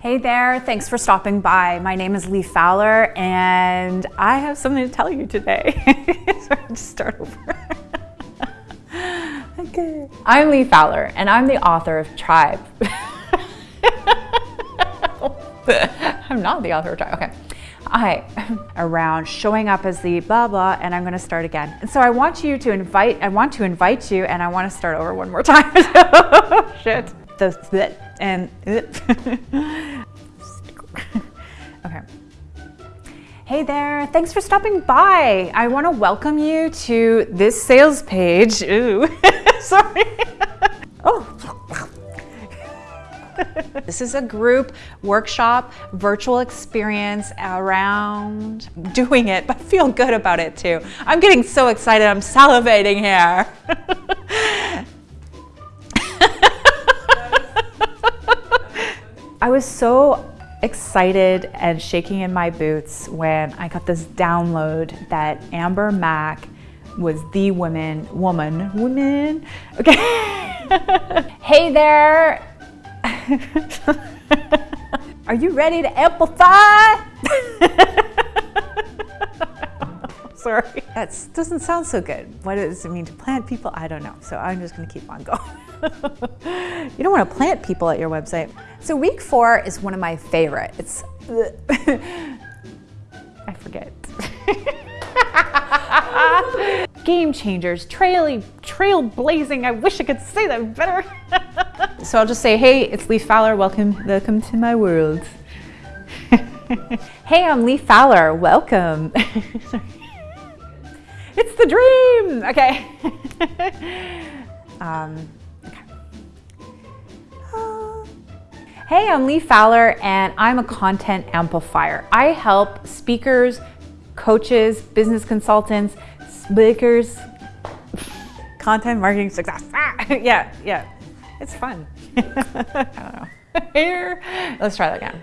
Hey there, thanks for stopping by. My name is Lee Fowler and I have something to tell you today. so just start over. okay. I'm Lee Fowler and I'm the author of Tribe. I'm not the author of Tribe, okay. I am around showing up as the blah blah and I'm gonna start again. And so I want you to invite, I want to invite you and I wanna start over one more time. Shit. The, and uh, okay. Hey there, thanks for stopping by. I want to welcome you to this sales page. Ooh, sorry. oh. this is a group workshop virtual experience around doing it, but feel good about it too. I'm getting so excited, I'm salivating here. I was so excited and shaking in my boots when I got this download that Amber Mac was the woman, woman, woman, okay. hey there. Are you ready to amplify? Sorry, that doesn't sound so good. What does it mean to plant people? I don't know. So I'm just gonna keep on going. you don't want to plant people at your website. So week four is one of my favorite. It's, I forget. Game changers, trail, trailblazing. I wish I could say that better. so I'll just say, hey, it's Lee Fowler. Welcome, welcome to my world. hey, I'm Lee Fowler. Welcome. it's the dream. Okay. um, Hey, I'm Lee Fowler and I'm a content amplifier. I help speakers, coaches, business consultants, speakers, content marketing success. Ah, yeah, yeah, it's fun. I don't know. Here, let's try that again.